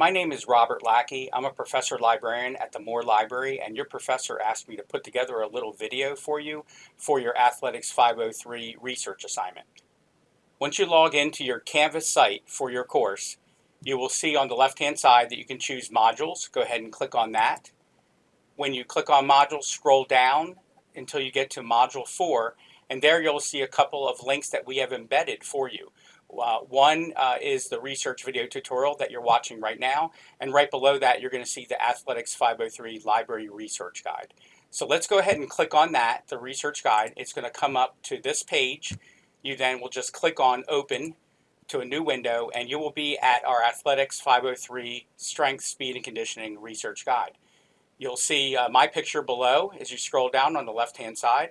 My name is Robert Lackey. I'm a professor librarian at the Moore Library, and your professor asked me to put together a little video for you for your Athletics 503 research assignment. Once you log into your Canvas site for your course, you will see on the left-hand side that you can choose modules. Go ahead and click on that. When you click on modules, scroll down until you get to module 4, and there you'll see a couple of links that we have embedded for you. Uh, one uh, is the research video tutorial that you're watching right now, and right below that you're going to see the Athletics 503 Library Research Guide. So let's go ahead and click on that, the research guide. It's going to come up to this page. You then will just click on Open to a new window, and you will be at our Athletics 503 Strength, Speed, and Conditioning Research Guide. You'll see uh, my picture below as you scroll down on the left-hand side.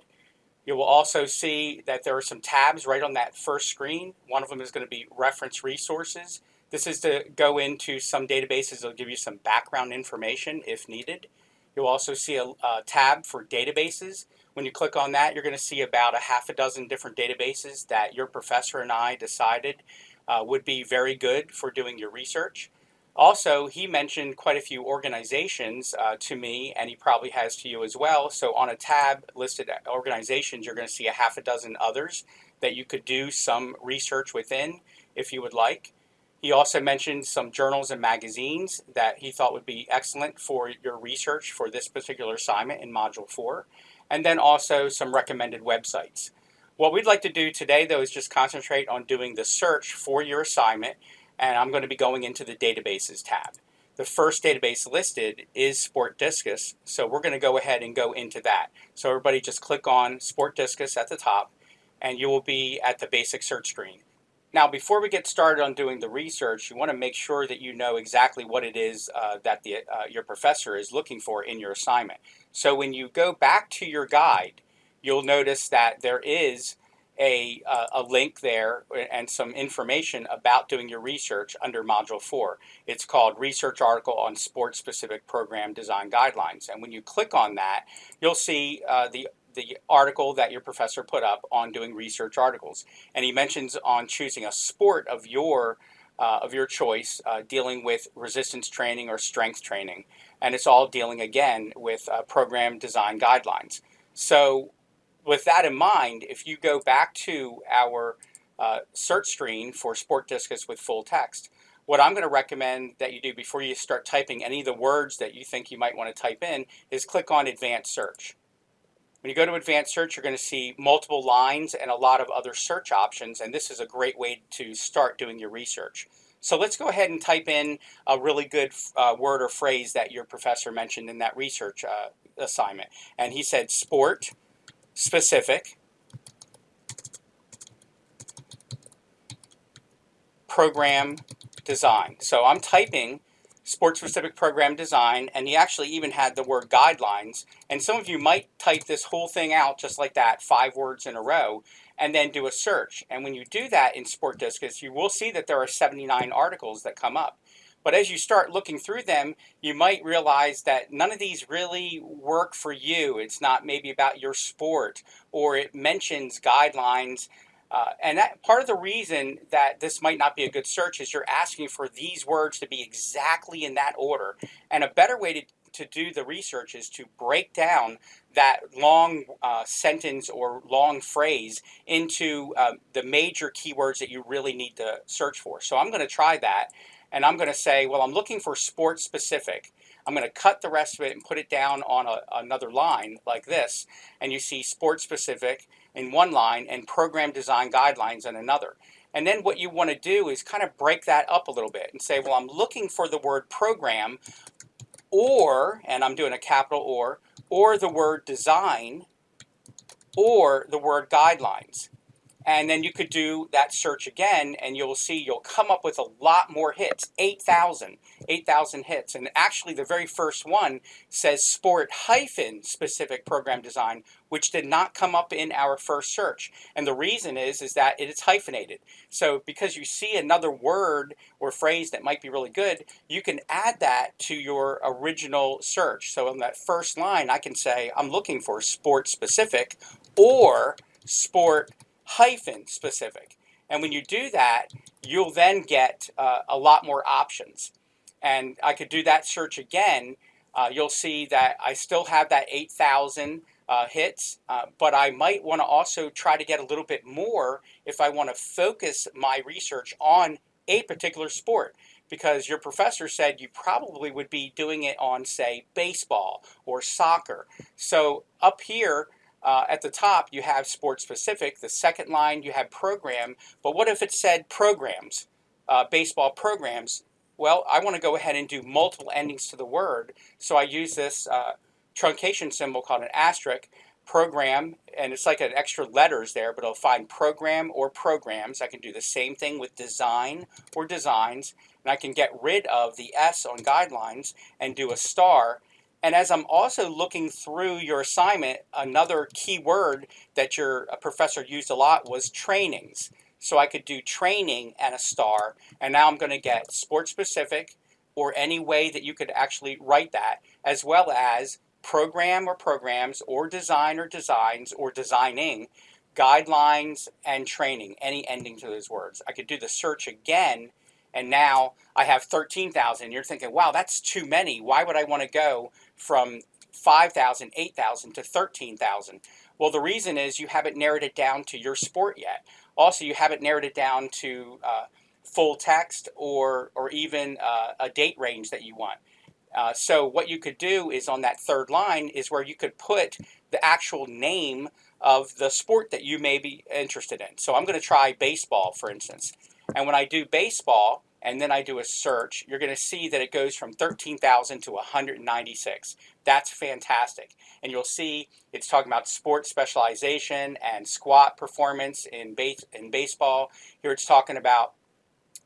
You will also see that there are some tabs right on that first screen. One of them is going to be reference resources. This is to go into some databases will give you some background information if needed. You'll also see a, a, tab for databases. When you click on that, you're going to see about a half a dozen different databases that your professor and I decided uh, would be very good for doing your research. Also, he mentioned quite a few organizations uh, to me, and he probably has to you as well. So on a tab listed organizations, you're going to see a half a dozen others that you could do some research within if you would like. He also mentioned some journals and magazines that he thought would be excellent for your research for this particular assignment in Module 4, and then also some recommended websites. What we'd like to do today, though, is just concentrate on doing the search for your assignment and I'm going to be going into the databases tab. The first database listed is SPORTDiscus, so we're going to go ahead and go into that. So everybody just click on SPORTDiscus at the top, and you will be at the basic search screen. Now, before we get started on doing the research, you want to make sure that you know exactly what it is uh, that the, uh, your professor is looking for in your assignment. So when you go back to your guide, you'll notice that there is a, uh, a link there and some information about doing your research under Module 4. It's called Research Article on Sport-Specific Program Design Guidelines. And when you click on that, you'll see uh, the the article that your professor put up on doing research articles. And he mentions on choosing a sport of your uh, of your choice, uh, dealing with resistance training or strength training. And it's all dealing again with uh, program design guidelines. So with that in mind, if you go back to our uh, search screen for SPORTDiscus with full text, what I'm going to recommend that you do before you start typing any of the words that you think you might want to type in is click on Advanced Search. When you go to Advanced Search, you're going to see multiple lines and a lot of other search options, and this is a great way to start doing your research. So let's go ahead and type in a really good uh, word or phrase that your professor mentioned in that research uh, assignment. And he said sport, specific. Program design. So I'm typing sports specific program design and he actually even had the word guidelines. And some of you might type this whole thing out just like that five words in a row and then do a search. And when you do that in SPORTDiscus you will see that there are 79 articles that come up but as you start looking through them, you might realize that none of these really work for you. It's not maybe about your sport or it mentions guidelines. Uh, and that part of the reason that this might not be a good search is you're asking for these words to be exactly in that order. And a better way to, to do the research is to break down that long uh, sentence or long phrase into uh, the major keywords that you really need to search for. So I'm going to try that and I'm going to say, well, I'm looking for sports specific. I'm going to cut the rest of it and put it down on a, another line like this. And you see sports specific in one line and program design guidelines in another. And then what you want to do is kind of break that up a little bit and say, well, I'm looking for the word program or, and I'm doing a capital or, or the word design or the word guidelines. And then you could do that search again and you'll see you'll come up with a lot more hits, 8,000, 8,000 hits. And actually the very first one says sport hyphen specific program design, which did not come up in our first search. And the reason is, is that it is hyphenated. So because you see another word or phrase that might be really good, you can add that to your original search. So in that first line, I can say, I'm looking for sport specific or sport hyphen specific. And when you do that, you'll then get uh, a lot more options. and I could do that search again, uh, you'll see that I still have that 8,000 uh, hits, uh, but I might want to also try to get a little bit more if I want to focus my research on a particular sport because your professor said you probably would be doing it on, say, baseball or soccer. So up here uh, at the top, you have sport specific. The second line, you have program. But what if it said programs, uh, baseball programs? Well, I want to go ahead and do multiple endings to the word. So I use this uh, truncation symbol called an asterisk program, and it's like an extra letters there, but I'll find program or programs. I can do the same thing with design or designs, and I can get rid of the S on guidelines and do a star. And as I'm also looking through your assignment, another key word that your uh, professor used a lot was trainings. So I could do training and a star, and now I'm going to get sport specific or any way that you could actually write that, as well as program or programs or design or designs or designing, guidelines and training, any ending to those words. I could do the search again and now I have 13,000. You're thinking, wow, that's too many. Why would I want to go from 5,000, 8,000 to 13,000? Well, the reason is you haven't narrowed it down to your sport yet. Also, you haven't narrowed it down to uh, full text or, or even uh, a date range that you want. Uh, so what you could do is on that third line is where you could put the actual name of the sport that you may be interested in. So I'm going to try baseball, for instance. And when I do baseball and then I do a search, you're going to see that it goes from 13,000 to 196. That's fantastic. And you'll see it's talking about sports specialization and squat performance in, base, in baseball. Here it's talking about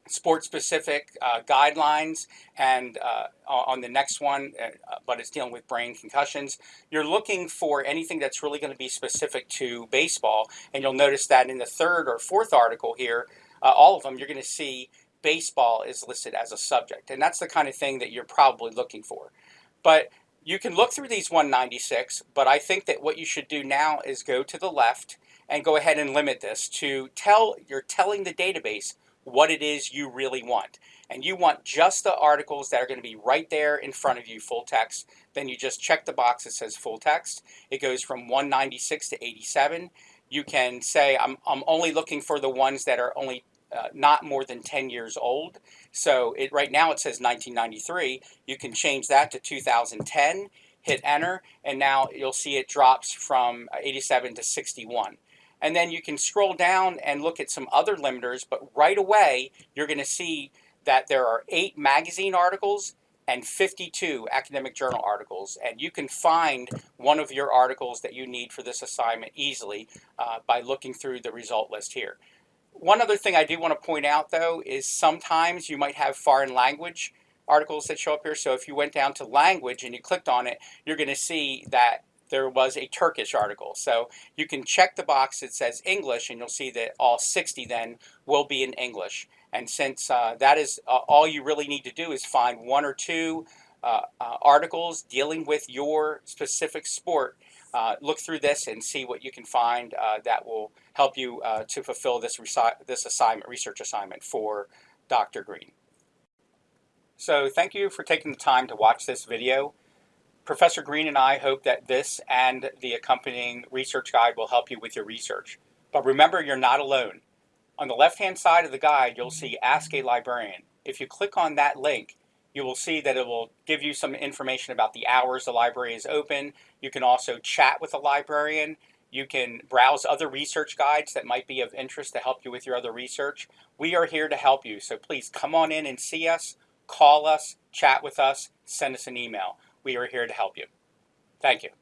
sport-specific uh, guidelines and uh, on the next one, uh, but it's dealing with brain concussions. You're looking for anything that's really going to be specific to baseball, and you'll notice that in the third or fourth article here, uh, all of them, you're going to see baseball is listed as a subject, and that's the kind of thing that you're probably looking for. But you can look through these 196, but I think that what you should do now is go to the left and go ahead and limit this to tell, you're telling the database what it is you really want. And you want just the articles that are going to be right there in front of you, full text. Then you just check the box that says full text. It goes from 196 to 87. You can say, I'm, I'm only looking for the ones that are only uh, not more than 10 years old. So it right now it says 1993. You can change that to 2010, hit enter, and now you'll see it drops from 87 to 61. And then you can scroll down and look at some other limiters, but right away you're going to see that there are eight magazine articles and 52 academic journal articles. And you can find one of your articles that you need for this assignment easily uh, by looking through the result list here. One other thing I do want to point out though is sometimes you might have foreign language articles that show up here. So if you went down to language and you clicked on it, you're going to see that there was a Turkish article. So you can check the box that says English and you'll see that all 60 then will be in English. And since uh, that is uh, all you really need to do is find one or two uh, uh articles dealing with your specific sport, uh, look through this and see what you can find uh, that will help you to fulfill this, this assignment, research assignment for Dr. Green. So thank you for taking the time to watch this video. Professor Green and I hope that this and the accompanying research guide will help you with your research. But remember, you're not alone. On the left-hand side of the guide, you'll see Ask a Librarian. If you click on that link, you will see that it will give you some information about the hours the library is open. You can also chat with a librarian. You can browse other research guides that might be of interest to help you with your other research. We are here to help you, so please come on in and see us, call us, chat with us, send us an email we are here to help you. Thank you.